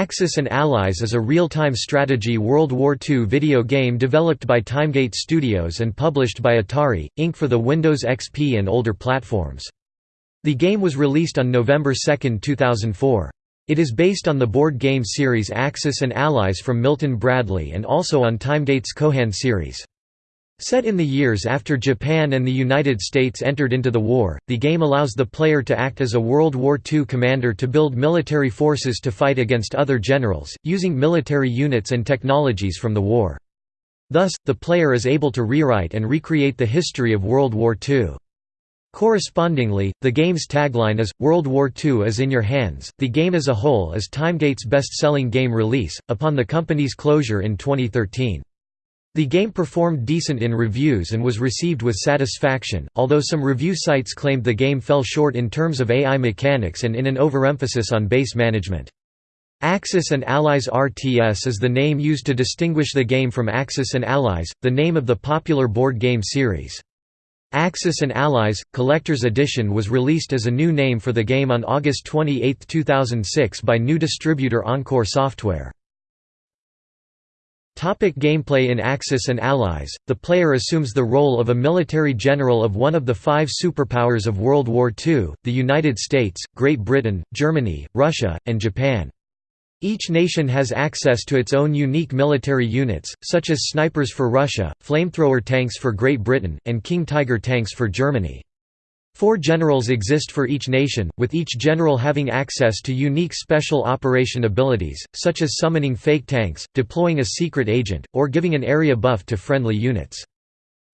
Axis and Allies is a real-time strategy World War II video game developed by Timegate Studios and published by Atari, Inc. for the Windows XP and older platforms. The game was released on November 2, 2004. It is based on the board game series Axis and Allies from Milton Bradley and also on Timegate's Kohan series. Set in the years after Japan and the United States entered into the war, the game allows the player to act as a World War II commander to build military forces to fight against other generals, using military units and technologies from the war. Thus, the player is able to rewrite and recreate the history of World War II. Correspondingly, the game's tagline is, World War II is in your hands. The game as a whole is Timegate's best selling game release, upon the company's closure in 2013. The game performed decent in reviews and was received with satisfaction, although some review sites claimed the game fell short in terms of AI mechanics and in an overemphasis on base management. Axis and Allies RTS is the name used to distinguish the game from Axis and Allies, the name of the popular board game series. Axis and Allies – Collector's Edition was released as a new name for the game on August 28, 2006 by new distributor Encore Software. Topic gameplay In Axis and Allies, the player assumes the role of a military general of one of the five superpowers of World War II, the United States, Great Britain, Germany, Russia, and Japan. Each nation has access to its own unique military units, such as snipers for Russia, flamethrower tanks for Great Britain, and King Tiger tanks for Germany. Four generals exist for each nation, with each general having access to unique special operation abilities, such as summoning fake tanks, deploying a secret agent, or giving an area buff to friendly units.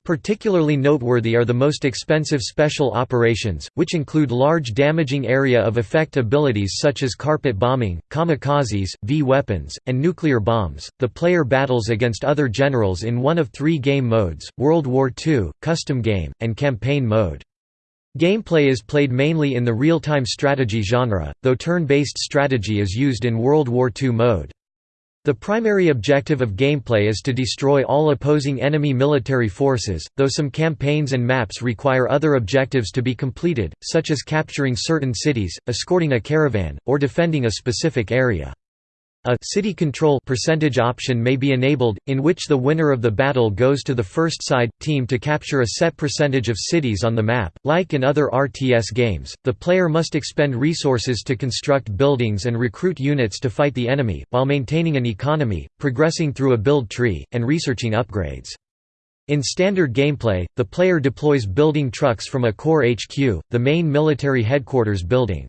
Particularly noteworthy are the most expensive special operations, which include large damaging area of effect abilities such as carpet bombing, kamikazes, V-weapons, and nuclear bombs. The player battles against other generals in one of three game modes, World War II, Custom Game, and Campaign Mode. Gameplay is played mainly in the real-time strategy genre, though turn-based strategy is used in World War II mode. The primary objective of gameplay is to destroy all opposing enemy military forces, though some campaigns and maps require other objectives to be completed, such as capturing certain cities, escorting a caravan, or defending a specific area. A city control percentage option may be enabled, in which the winner of the battle goes to the first side team to capture a set percentage of cities on the map. Like in other RTS games, the player must expend resources to construct buildings and recruit units to fight the enemy, while maintaining an economy, progressing through a build tree, and researching upgrades. In standard gameplay, the player deploys building trucks from a core HQ, the main military headquarters building.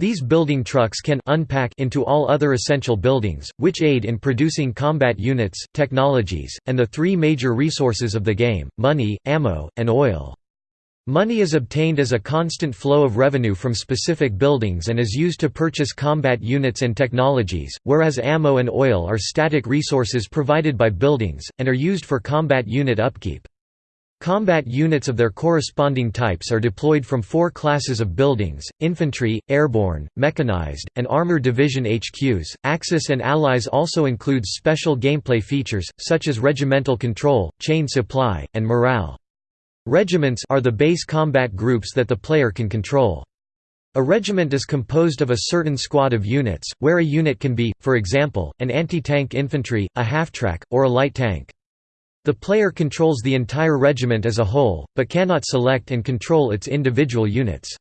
These building trucks can unpack into all other essential buildings, which aid in producing combat units, technologies, and the three major resources of the game, money, ammo, and oil. Money is obtained as a constant flow of revenue from specific buildings and is used to purchase combat units and technologies, whereas ammo and oil are static resources provided by buildings, and are used for combat unit upkeep. Combat units of their corresponding types are deployed from four classes of buildings, infantry, airborne, mechanized, and armor division HQs. Axis and Allies also includes special gameplay features, such as regimental control, chain supply, and morale. Regiments are the base combat groups that the player can control. A regiment is composed of a certain squad of units, where a unit can be, for example, an anti-tank infantry, a half-track, or a light tank. The player controls the entire regiment as a whole, but cannot select and control its individual units.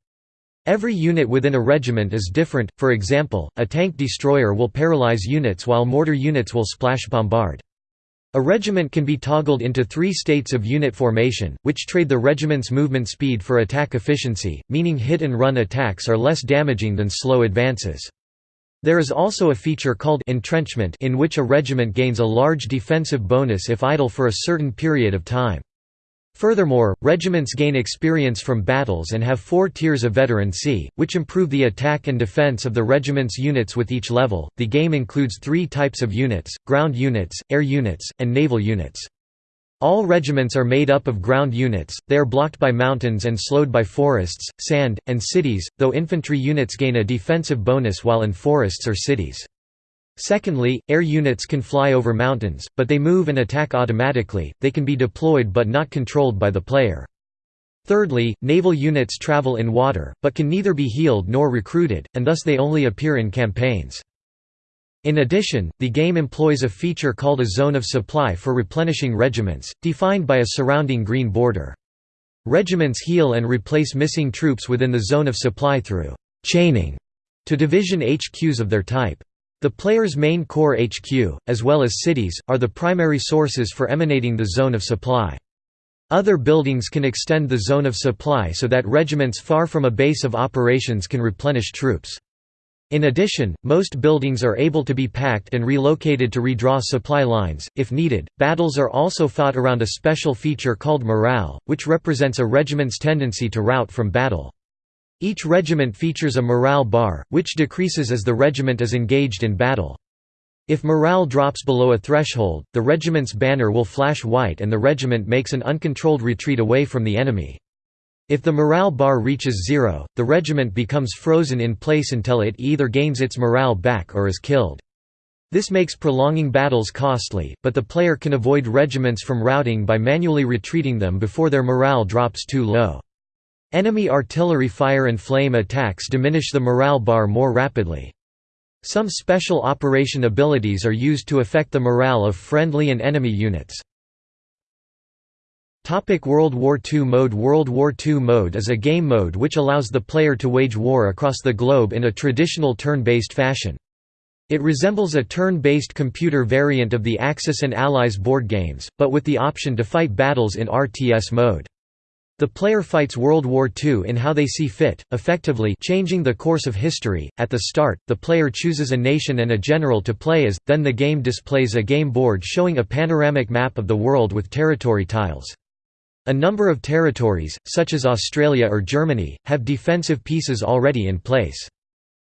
Every unit within a regiment is different, for example, a tank destroyer will paralyze units while mortar units will splash bombard. A regiment can be toggled into three states of unit formation, which trade the regiment's movement speed for attack efficiency, meaning hit-and-run attacks are less damaging than slow advances. There is also a feature called entrenchment in which a regiment gains a large defensive bonus if idle for a certain period of time. Furthermore, regiments gain experience from battles and have four tiers of veterancy, which improve the attack and defense of the regiment's units with each level. The game includes three types of units ground units, air units, and naval units. All regiments are made up of ground units, they are blocked by mountains and slowed by forests, sand, and cities, though infantry units gain a defensive bonus while in forests or cities. Secondly, air units can fly over mountains, but they move and attack automatically, they can be deployed but not controlled by the player. Thirdly, naval units travel in water, but can neither be healed nor recruited, and thus they only appear in campaigns. In addition, the game employs a feature called a zone of supply for replenishing regiments, defined by a surrounding green border. Regiments heal and replace missing troops within the zone of supply through chaining to division HQs of their type. The player's main core HQ, as well as cities, are the primary sources for emanating the zone of supply. Other buildings can extend the zone of supply so that regiments far from a base of operations can replenish troops. In addition, most buildings are able to be packed and relocated to redraw supply lines, if needed. Battles are also fought around a special feature called morale, which represents a regiment's tendency to rout from battle. Each regiment features a morale bar, which decreases as the regiment is engaged in battle. If morale drops below a threshold, the regiment's banner will flash white and the regiment makes an uncontrolled retreat away from the enemy. If the morale bar reaches zero, the regiment becomes frozen in place until it either gains its morale back or is killed. This makes prolonging battles costly, but the player can avoid regiments from routing by manually retreating them before their morale drops too low. Enemy artillery fire and flame attacks diminish the morale bar more rapidly. Some special operation abilities are used to affect the morale of friendly and enemy units. Topic World War II mode World War II mode is a game mode which allows the player to wage war across the globe in a traditional turn-based fashion. It resembles a turn-based computer variant of the Axis and Allies board games, but with the option to fight battles in RTS mode. The player fights World War II in how they see fit, effectively changing the course of history. At the start, the player chooses a nation and a general to play as, then the game displays a game board showing a panoramic map of the world with territory tiles. A number of territories, such as Australia or Germany, have defensive pieces already in place.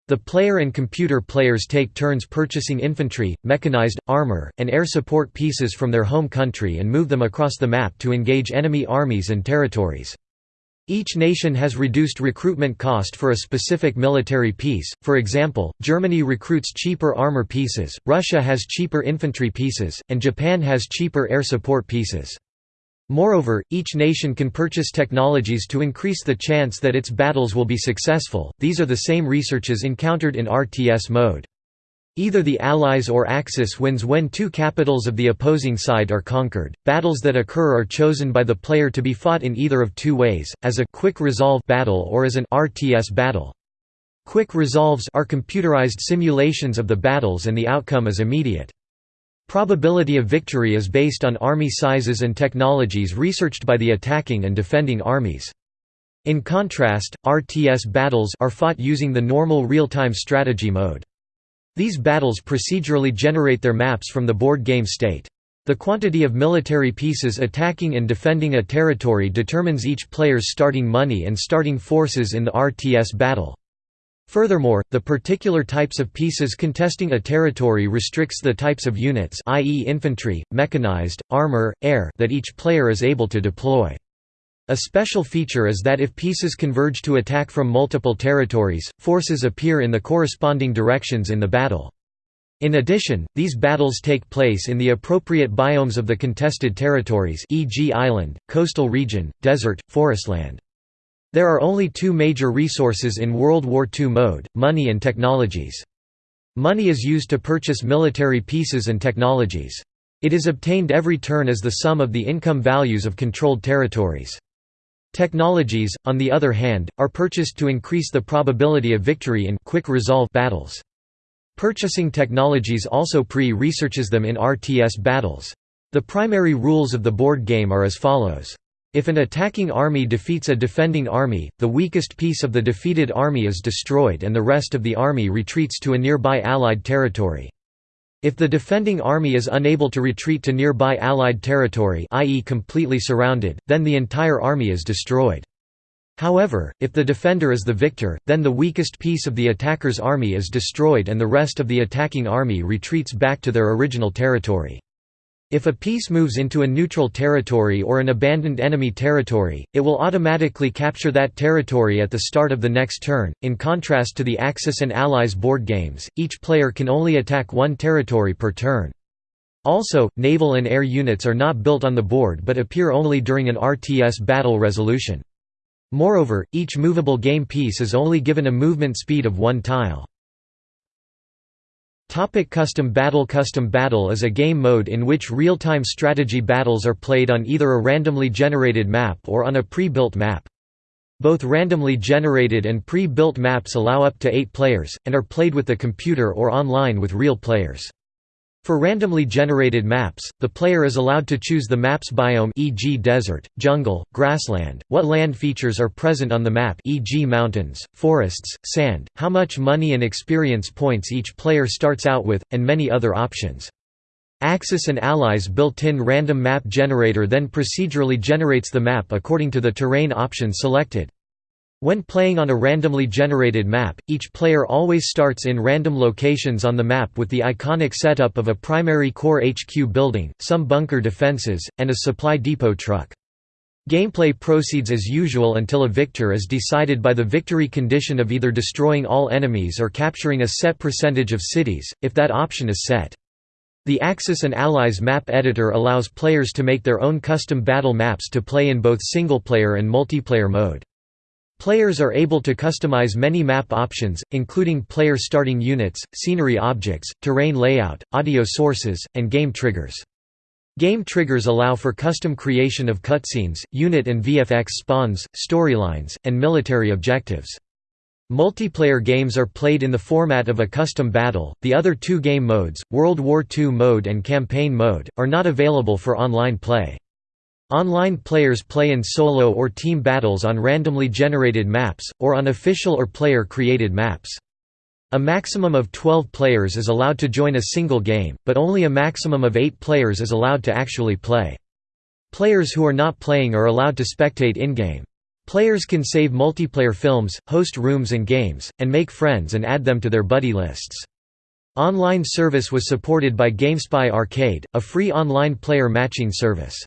The player and computer players take turns purchasing infantry, mechanized, armor, and air support pieces from their home country and move them across the map to engage enemy armies and territories. Each nation has reduced recruitment cost for a specific military piece, for example, Germany recruits cheaper armor pieces, Russia has cheaper infantry pieces, and Japan has cheaper air support pieces. Moreover, each nation can purchase technologies to increase the chance that its battles will be successful. These are the same researches encountered in RTS mode. Either the Allies or Axis wins when two capitals of the opposing side are conquered. Battles that occur are chosen by the player to be fought in either of two ways, as a quick resolve battle or as an RTS battle. Quick resolves are computerized simulations of the battles and the outcome is immediate. Probability of victory is based on army sizes and technologies researched by the attacking and defending armies. In contrast, RTS battles are fought using the normal real-time strategy mode. These battles procedurally generate their maps from the board game state. The quantity of military pieces attacking and defending a territory determines each player's starting money and starting forces in the RTS battle. Furthermore, the particular types of pieces contesting a territory restricts the types of units i.e. infantry, mechanized, armor, air that each player is able to deploy. A special feature is that if pieces converge to attack from multiple territories, forces appear in the corresponding directions in the battle. In addition, these battles take place in the appropriate biomes of the contested territories e.g. island, coastal region, desert, forestland. There are only two major resources in World War II mode, money and technologies. Money is used to purchase military pieces and technologies. It is obtained every turn as the sum of the income values of controlled territories. Technologies, on the other hand, are purchased to increase the probability of victory in quick resolve battles. Purchasing technologies also pre-researches them in RTS battles. The primary rules of the board game are as follows. If an attacking army defeats a defending army, the weakest piece of the defeated army is destroyed and the rest of the army retreats to a nearby Allied territory. If the defending army is unable to retreat to nearby Allied territory i.e. completely surrounded, then the entire army is destroyed. However, if the defender is the victor, then the weakest piece of the attacker's army is destroyed and the rest of the attacking army retreats back to their original territory. If a piece moves into a neutral territory or an abandoned enemy territory, it will automatically capture that territory at the start of the next turn. In contrast to the Axis and Allies board games, each player can only attack one territory per turn. Also, naval and air units are not built on the board but appear only during an RTS battle resolution. Moreover, each movable game piece is only given a movement speed of one tile. Topic Custom Battle Custom Battle is a game mode in which real-time strategy battles are played on either a randomly generated map or on a pre-built map. Both randomly generated and pre-built maps allow up to eight players, and are played with the computer or online with real players. For randomly generated maps, the player is allowed to choose the map's biome e.g. desert, jungle, grassland, what land features are present on the map e.g. mountains, forests, sand, how much money and experience points each player starts out with, and many other options. Axis and Allies built-in random map generator then procedurally generates the map according to the terrain option selected. When playing on a randomly generated map, each player always starts in random locations on the map with the iconic setup of a primary core HQ building, some bunker defenses, and a supply depot truck. Gameplay proceeds as usual until a victor is decided by the victory condition of either destroying all enemies or capturing a set percentage of cities, if that option is set. The Axis and Allies map editor allows players to make their own custom battle maps to play in both single-player and multiplayer mode. Players are able to customize many map options, including player starting units, scenery objects, terrain layout, audio sources, and game triggers. Game triggers allow for custom creation of cutscenes, unit and VFX spawns, storylines, and military objectives. Multiplayer games are played in the format of a custom battle. The other two game modes, World War II mode and Campaign mode, are not available for online play. Online players play in solo or team battles on randomly generated maps, or on official or player-created maps. A maximum of 12 players is allowed to join a single game, but only a maximum of 8 players is allowed to actually play. Players who are not playing are allowed to spectate in-game. Players can save multiplayer films, host rooms and games, and make friends and add them to their buddy lists. Online service was supported by GameSpy Arcade, a free online player matching service.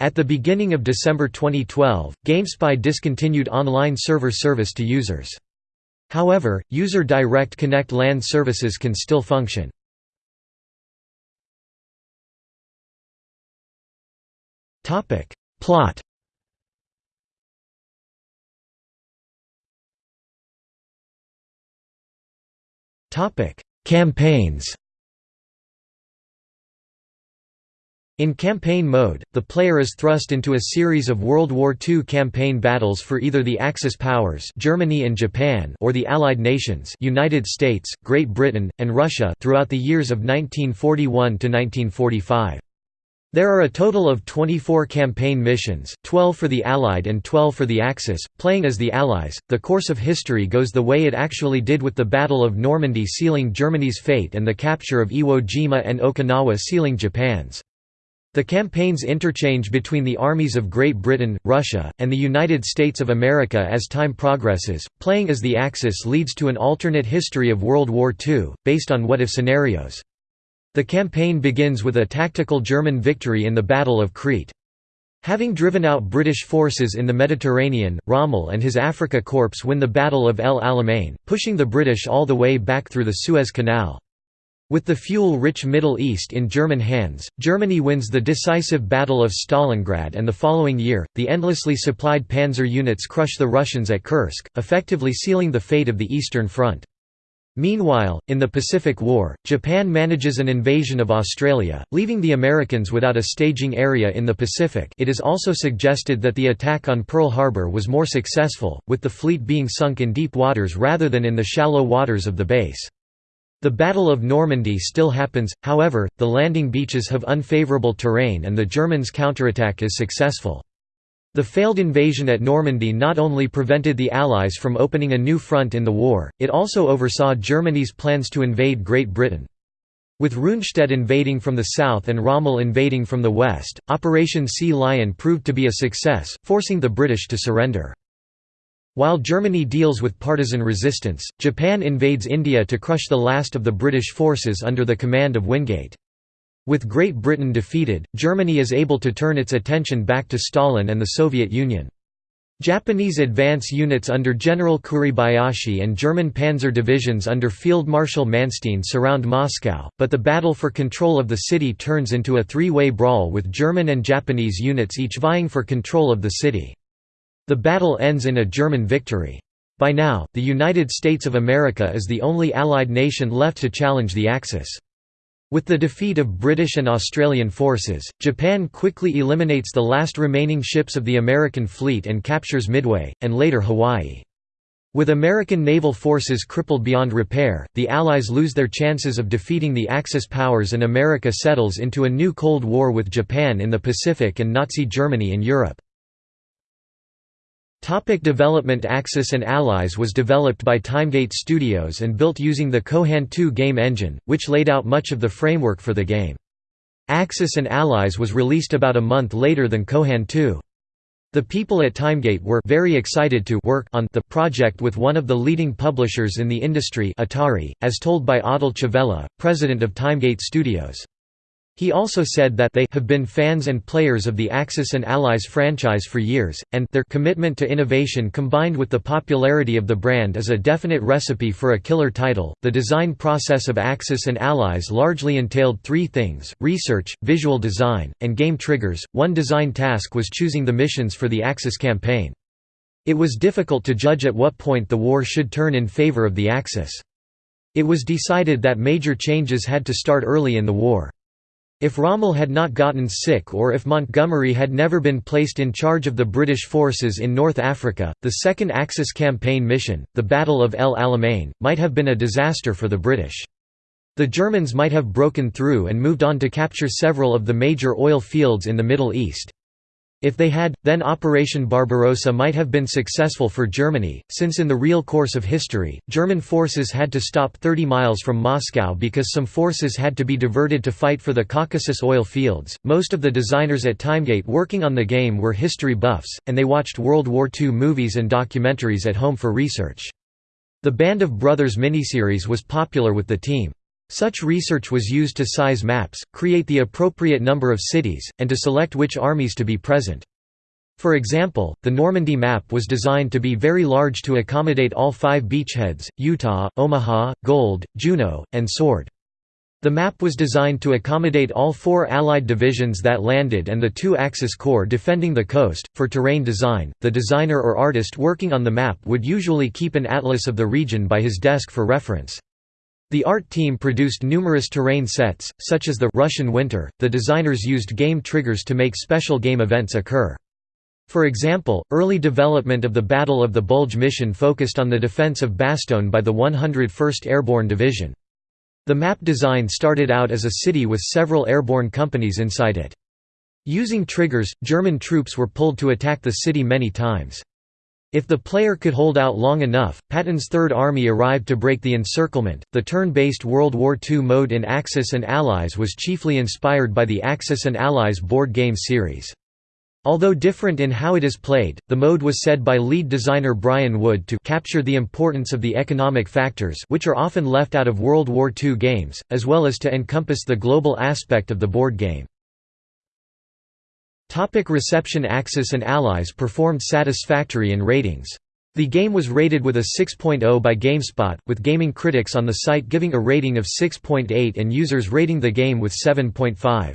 At the beginning of December 2012, GameSpy discontinued online server service to users. However, user Direct Connect LAN services can still function. Plot Campaigns In campaign mode, the player is thrust into a series of World War II campaign battles for either the Axis powers Germany and Japan or the Allied nations United States, Great Britain, and Russia throughout the years of 1941 to 1945. There are a total of 24 campaign missions, 12 for the Allied and 12 for the Axis, playing as the Allies. The course of history goes the way it actually did with the Battle of Normandy sealing Germany's fate and the capture of Iwo Jima and Okinawa sealing Japan's. The campaigns interchange between the armies of Great Britain, Russia, and the United States of America as time progresses. Playing as the Axis leads to an alternate history of World War II, based on what-if scenarios. The campaign begins with a tactical German victory in the Battle of Crete. Having driven out British forces in the Mediterranean, Rommel and his Afrika Korps win the Battle of El Alamein, pushing the British all the way back through the Suez Canal. With the fuel-rich Middle East in German hands, Germany wins the decisive Battle of Stalingrad and the following year, the endlessly supplied panzer units crush the Russians at Kursk, effectively sealing the fate of the Eastern Front. Meanwhile, in the Pacific War, Japan manages an invasion of Australia, leaving the Americans without a staging area in the Pacific it is also suggested that the attack on Pearl Harbor was more successful, with the fleet being sunk in deep waters rather than in the shallow waters of the base. The Battle of Normandy still happens, however, the landing beaches have unfavourable terrain and the Germans' counterattack is successful. The failed invasion at Normandy not only prevented the Allies from opening a new front in the war, it also oversaw Germany's plans to invade Great Britain. With Rundstedt invading from the south and Rommel invading from the west, Operation Sea Lion proved to be a success, forcing the British to surrender. While Germany deals with partisan resistance, Japan invades India to crush the last of the British forces under the command of Wingate. With Great Britain defeated, Germany is able to turn its attention back to Stalin and the Soviet Union. Japanese advance units under General Kuribayashi and German panzer divisions under Field Marshal Manstein surround Moscow, but the battle for control of the city turns into a three-way brawl with German and Japanese units each vying for control of the city. The battle ends in a German victory. By now, the United States of America is the only Allied nation left to challenge the Axis. With the defeat of British and Australian forces, Japan quickly eliminates the last remaining ships of the American fleet and captures Midway, and later Hawaii. With American naval forces crippled beyond repair, the Allies lose their chances of defeating the Axis powers and America settles into a new Cold War with Japan in the Pacific and Nazi Germany in Europe. Topic development Axis and Allies was developed by Timegate Studios and built using the Kohan 2 game engine, which laid out much of the framework for the game. Axis and Allies was released about a month later than Kohan 2. The people at Timegate were very excited to work on the project with one of the leading publishers in the industry Atari, as told by Adel Chaveleh, president of Timegate Studios. He also said that they have been fans and players of the Axis and Allies franchise for years, and their commitment to innovation combined with the popularity of the brand is a definite recipe for a killer title. The design process of Axis and Allies largely entailed three things research, visual design, and game triggers. One design task was choosing the missions for the Axis campaign. It was difficult to judge at what point the war should turn in favor of the Axis. It was decided that major changes had to start early in the war. If Rommel had not gotten sick or if Montgomery had never been placed in charge of the British forces in North Africa, the Second Axis campaign mission, the Battle of El Alamein, might have been a disaster for the British. The Germans might have broken through and moved on to capture several of the major oil fields in the Middle East. If they had, then Operation Barbarossa might have been successful for Germany, since in the real course of history, German forces had to stop 30 miles from Moscow because some forces had to be diverted to fight for the Caucasus oil fields. Most of the designers at Timegate working on the game were history buffs, and they watched World War II movies and documentaries at home for research. The Band of Brothers miniseries was popular with the team. Such research was used to size maps, create the appropriate number of cities, and to select which armies to be present. For example, the Normandy map was designed to be very large to accommodate all five beachheads, Utah, Omaha, Gold, Juno, and Sword. The map was designed to accommodate all four Allied divisions that landed and the two Axis corps defending the coast. For terrain design, the designer or artist working on the map would usually keep an atlas of the region by his desk for reference. The art team produced numerous terrain sets, such as the Russian Winter. The designers used game triggers to make special game events occur. For example, early development of the Battle of the Bulge mission focused on the defense of Bastogne by the 101st Airborne Division. The map design started out as a city with several airborne companies inside it. Using triggers, German troops were pulled to attack the city many times. If the player could hold out long enough, Patton's Third Army arrived to break the encirclement. The turn based World War II mode in Axis and Allies was chiefly inspired by the Axis and Allies board game series. Although different in how it is played, the mode was said by lead designer Brian Wood to capture the importance of the economic factors which are often left out of World War II games, as well as to encompass the global aspect of the board game. Topic reception Axis and Allies performed satisfactory in ratings. The game was rated with a 6.0 by GameSpot, with gaming critics on the site giving a rating of 6.8 and users rating the game with 7.5.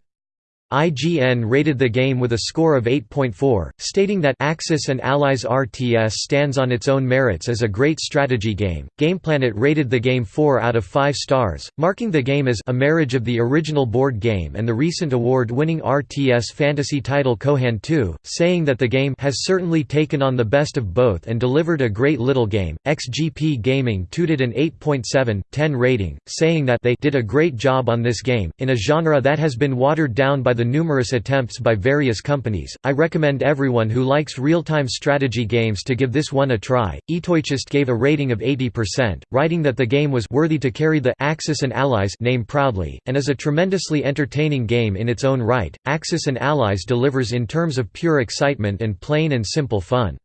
IGN rated the game with a score of 8.4, stating that Axis and Allies RTS stands on its own merits as a great strategy game. GamePlanet rated the game 4 out of 5 stars, marking the game as a marriage of the original board game and the recent award-winning RTS fantasy title Kohan 2, saying that the game has certainly taken on the best of both and delivered a great little game. XGP Gaming tooted an 8.7, 10 rating, saying that they did a great job on this game, in a genre that has been watered down by the numerous attempts by various companies, I recommend everyone who likes real-time strategy games to give this one a try. eToychest gave a rating of 80%, writing that the game was worthy to carry the Axis and Allies name proudly, and is a tremendously entertaining game in its own right. Axis and Allies delivers in terms of pure excitement and plain and simple fun.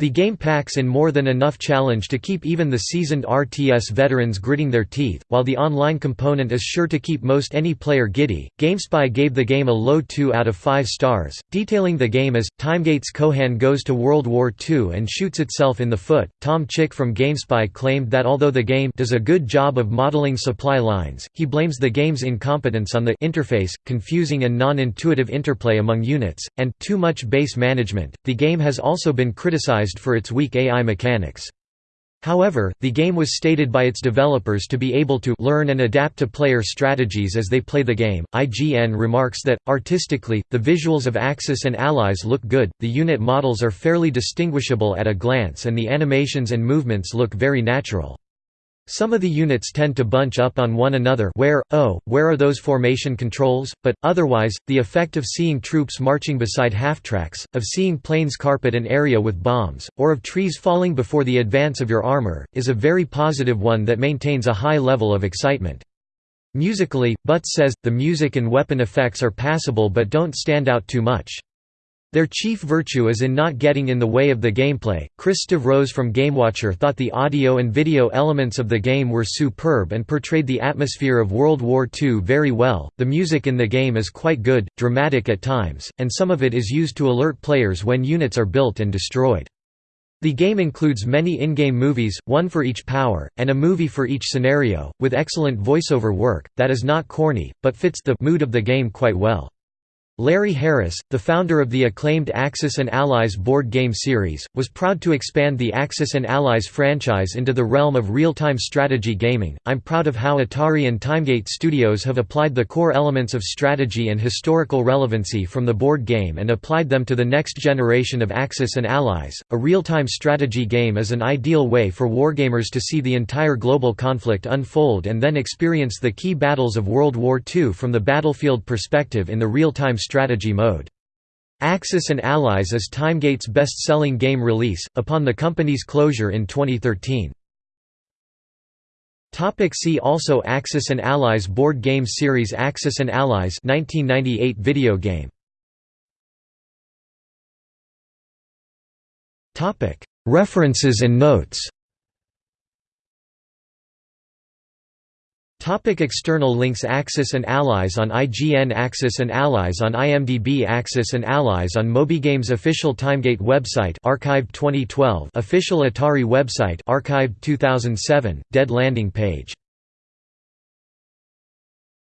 The game packs in more than enough challenge to keep even the seasoned RTS veterans gritting their teeth, while the online component is sure to keep most any player giddy. GameSpy gave the game a low 2 out of 5 stars, detailing the game as Timegate's Kohan goes to World War II and shoots itself in the foot. Tom Chick from GameSpy claimed that although the game does a good job of modeling supply lines, he blames the game's incompetence on the interface, confusing and non-intuitive interplay among units, and too much base management. The game has also been criticized for its weak AI mechanics. However, the game was stated by its developers to be able to learn and adapt to player strategies as they play the game. IGN remarks that, artistically, the visuals of Axis and Allies look good, the unit models are fairly distinguishable at a glance, and the animations and movements look very natural. Some of the units tend to bunch up on one another where, oh, where are those formation controls? But, otherwise, the effect of seeing troops marching beside half-tracks, of seeing planes carpet an area with bombs, or of trees falling before the advance of your armor, is a very positive one that maintains a high level of excitement. Musically, Butts says, the music and weapon effects are passable but don't stand out too much. Their chief virtue is in not getting in the way of the gameplay. Chris Stavros from GameWatcher thought the audio and video elements of the game were superb and portrayed the atmosphere of World War II very well. The music in the game is quite good, dramatic at times, and some of it is used to alert players when units are built and destroyed. The game includes many in-game movies, one for each power, and a movie for each scenario, with excellent voiceover work, that is not corny, but fits the mood of the game quite well. Larry Harris, the founder of the acclaimed Axis and Allies board game series, was proud to expand the Axis and Allies franchise into the realm of real-time strategy gaming. I'm proud of how Atari and Timegate Studios have applied the core elements of strategy and historical relevancy from the board game and applied them to the next generation of Axis and Allies. A real-time strategy game is an ideal way for wargamers to see the entire global conflict unfold and then experience the key battles of World War II from the battlefield perspective in the real-time strategy mode. Axis and Allies is Timegate's best-selling game release, upon the company's closure in 2013. Topic see also Axis and Allies board game series Axis and Allies 1998 video game Topic References and notes Topic external links Axis and Allies on IGN Axis and Allies on IMDb Axis and Allies on MobyGames official Timegate website archived 2012 official Atari website archived 2007 dead landing page